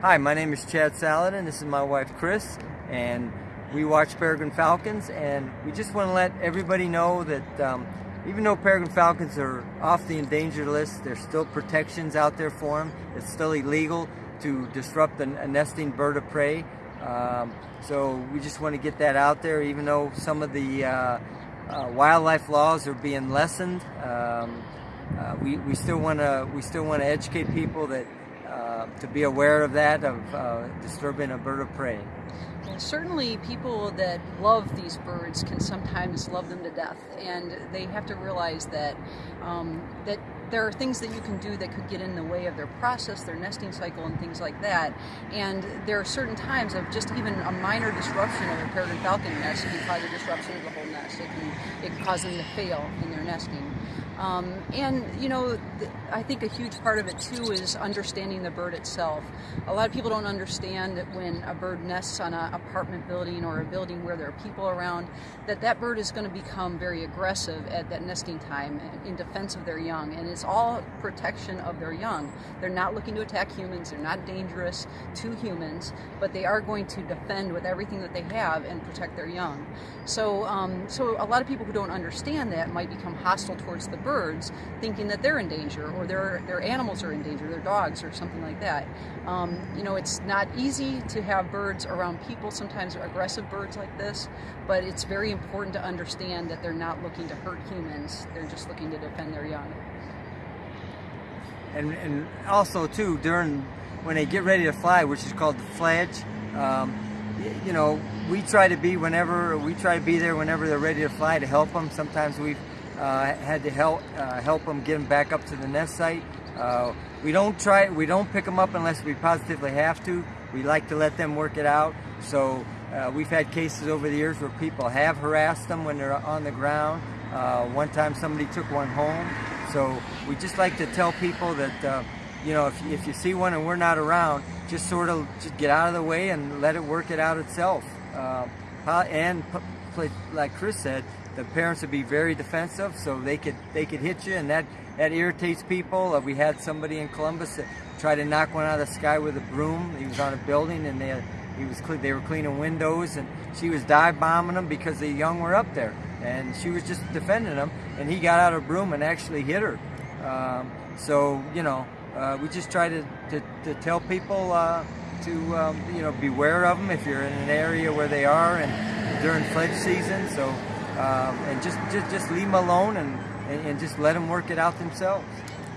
Hi, my name is Chad Saladin. This is my wife Chris, and we watch Peregrine Falcons. And we just want to let everybody know that um, even though peregrine falcons are off the endangered list, there's still protections out there for them. It's still illegal to disrupt a, nesting bird of prey. Um, so we just want to get that out there, even though some of the uh, uh, wildlife laws are being lessened. Um, uh, we, we still want to we still want to educate people that uh, to be aware of that of uh, disturbing a bird of prey. Certainly, people that love these birds can sometimes love them to death, and they have to realize that um, that there are things that you can do that could get in the way of their process, their nesting cycle, and things like that. And there are certain times of just even a minor disruption of a peregrine falcon nest can cause a disruption of the whole nest. It can it can cause them to fail in their nesting. Um, and you know, I think a huge part of it too is understanding the bird itself. A lot of people don't understand that when a bird nests on an apartment building or a building where there are people around, that that bird is going to become very aggressive at that nesting time in defense of their young. And it's all protection of their young. They're not looking to attack humans. They're not dangerous to humans, but they are going to defend with everything that they have and protect their young. So, um, so a lot of people who don't understand that might become hostile towards the birds, thinking that they're in danger or their their animals are in danger, their dogs or something like that. Um, you know, it's not easy to have birds around people. Sometimes are aggressive birds like this, but it's very important to understand that they're not looking to hurt humans. They're just looking to defend their young. And and also too during when they get ready to fly, which is called the fledge. Um, you know, we try to be whenever we try to be there whenever they're ready to fly to help them. Sometimes we've uh, had to help uh, help them get them back up to the nest site. Uh, we don't try we don't pick them up unless we positively have to. We like to let them work it out. So uh, we've had cases over the years where people have harassed them when they're on the ground. Uh, one time somebody took one home. So we just like to tell people that uh, you know if, if you see one and we're not around, just sort of just get out of the way and let it work it out itself. and like Chris said, the parents would be very defensive, so they could they could hit you, and that that irritates people. Uh, we had somebody in Columbus that tried to knock one out of the sky with a broom. He was on a building, and they he was they were cleaning windows, and she was dive bombing them because the young were up there, and she was just defending them, and he got out of broom and actually hit her. Um, so you know, uh, we just try to to, to tell people. Uh, to um, you know beware of them if you're in an area where they are and during fledge season so um, and just, just just leave them alone and, and, and just let them work it out themselves.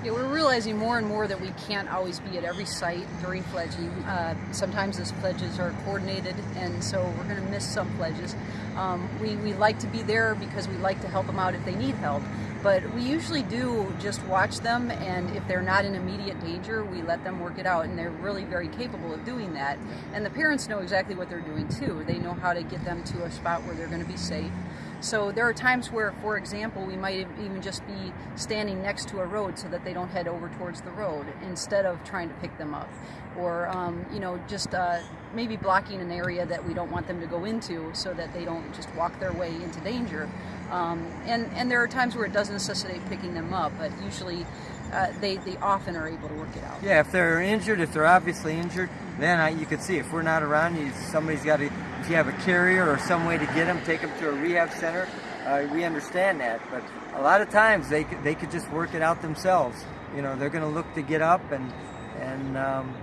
Yeah, we're realizing more and more that we can't always be at every site during fledging. Uh, sometimes those fledges are coordinated, and so we're going to miss some fledges. Um, we, we like to be there because we like to help them out if they need help, but we usually do just watch them, and if they're not in immediate danger, we let them work it out, and they're really very capable of doing that. And the parents know exactly what they're doing too. They know how to get them to a spot where they're going to be safe. So there are times where, for example, we might even just be standing next to a road so that they don't head over towards the road instead of trying to pick them up. Or, um, you know, just uh, maybe blocking an area that we don't want them to go into so that they don't just walk their way into danger. Um, and, and there are times where it does necessitate picking them up, but usually uh, they, they often are able to work it out. Yeah, if they're injured, if they're obviously injured, then I, you could see if we're not around, you, somebody's got to, if you have a carrier or some way to get them, take them to a rehab center, uh, we understand that. But a lot of times they could, they could just work it out themselves. You know, they're going to look to get up and, and um,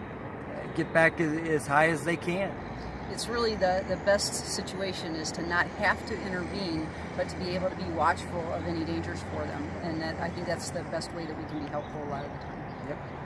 get back as, as high as they can it's really the, the best situation is to not have to intervene, but to be able to be watchful of any dangers for them. And that I think that's the best way that we can be helpful a lot of the time. Yep.